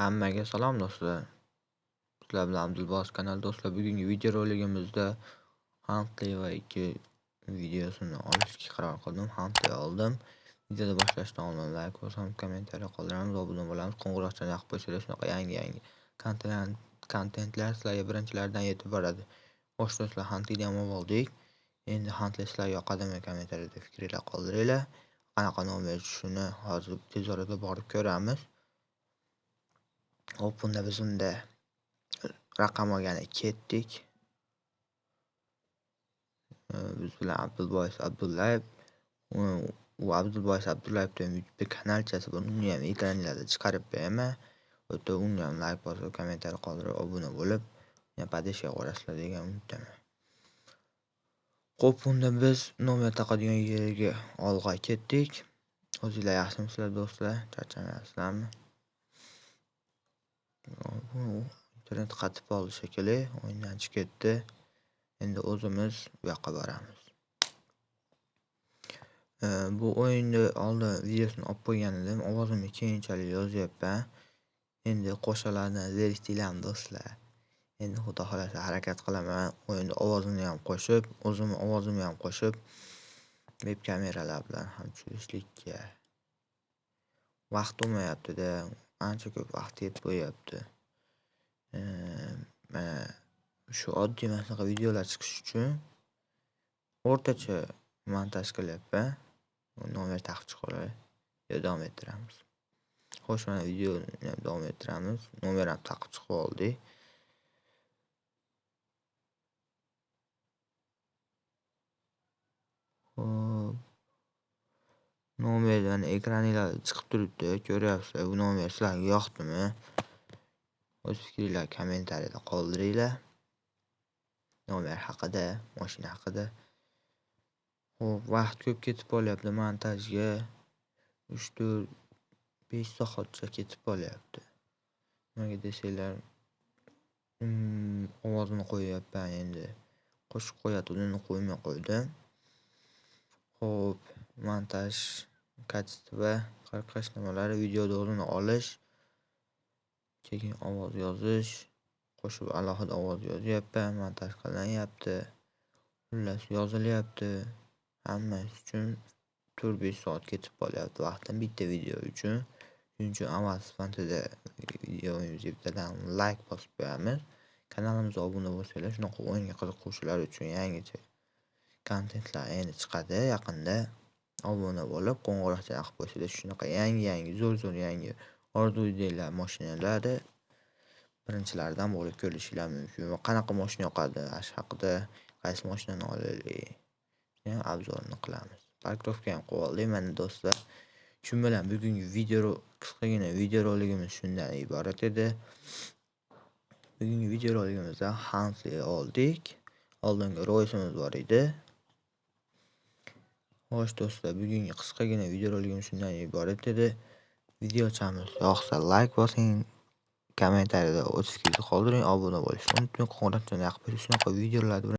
Hammaga salom do'stlar. Sizlar bilan Abdulbos kanal do'stlar. Bugungi video roligimizda Huntley va ikki videosini olishga qaror qildim. Huntley oldim. Videoni boshlashdan oldin like bosamiz, kommentariya qoldiramiz, obuna bo'lamiz. Qo'ng'iroqchani yoqib qo'ysanglar, shunaqa yangi-yangi kontent kontentlar sizlarga birinchilardan yetib boradi. Xo'sh do'stlar, Huntleyni ham oldik. Endi Huntley sizlarga yoqadimi kommentariyada fikringlar qoldiringlar. Qanaqa nomer tushishini hozir tez orada borib ko'ramiz. Hop, unda biz unda raqam olgani ketdik. Biz bilan Abdulboys Abdullayev u Abdulboys Abdullayevning bir kanalchasi bor. Uni ham ekranlarda chiqarib beraman. O'ta uni ham like bosib, kommentariy qoldirib, obuna bo'lib, podeshga qo'yasizlar degan umiddaman. Xo'p, unda biz nomer taqadigan yerga olg'a ketdik. O'zinglar yaxshimisizlar do'stlar? Charchamayapsizlarmi? Internet qatib qoldi shekilli, o'yindan chiqib ketdi. Endi o'zimiz bu yoqqa boramiz. Bu o'yinni oldin videosini olib qo'ygan edim. Ovozimni keyinchalik yozyapman. Endi qo'shalarni zeriktinglarmi do'stlar? Endi xudo xohlasa harakat qilaman. O'yinni ovozini ham qo'shib, o'zimni ovozimni ham qo'shib, veb kameralar bilan ham tushirishlikka vaqt bo'lmayaptida Ancha ko'p vaqt ketib qo'yyapti. Mana shu oddiy mana shunaqa videolar chiqish uchun o'rtacha montaj qilyapman. Nomer taqib chiqaverib davom ettiramiz. Xo'sh, mana videoni ham davom ettiramiz. Nomer ham taqib chiqib oldik. Nomer mana chiqib turibdi, ko'ryapsizlar. Bu nomer sizlarga yoqdimi? O'z fikringlarni kommentariyada qoldiringlar. Nomer haqida, mashina haqida. Xo'p, vaqt ko'p ketib qolyapti montajga. 3, 4, 5 soatcha ketib qolyapti. Nimaga desanglar, mm, ovozini qo'yyapman endi. Qo'shib qo'yatganini qo'ymay qo'ydim. Xo'p, montaj, kачество, va nimalari, videoni o'zini olish, keyin ovoz yozish, qo'shib alohida ovoz yozyapman, montaj qilinyapti. Xullas yozilyapti. Hammasi uchun 4-5 soat ketib qolyapti vaqtim bitta video uchun. Shuning uchun avval sifatida bittadan like bosib qo'yamiz. Kanalimizga obuna bo'lsanglar, shunaqa o'yinga qiziquvchilar uchun yangicha kontentlar endi chiqadi yaqinda. Obuna bo'lib, qo'ng'iroqcha yoqib qo'ysangiz shunaqa yangi-yangi, zo'r-zo'r yangi orzu ideylar mashinalari birinchilardan bo'lib ko'rishinglar mumkin. Va qanaqa mashina yoqadi, ash haqida qaysi mashinani olaylik, ham obzorini qilamiz. Parkovka ham qilib oldik mana do'stlar. Shu bilan bugungi video qisqagina videoroligimiz shundan iborat edi. Bugungi videoroligimizda roligimizda oldik. Oldingi roysimiz bor edi. Xo'sh do'stlar, bugungi qisqagina video shundan iborat edi. Video Videochamiz yoqsa like bosing, kommentariyada o'z fikringizni qoldiring, obuna bo'lishni unutmang, qo'ng'iroqchani yoqib shunaqa videolarni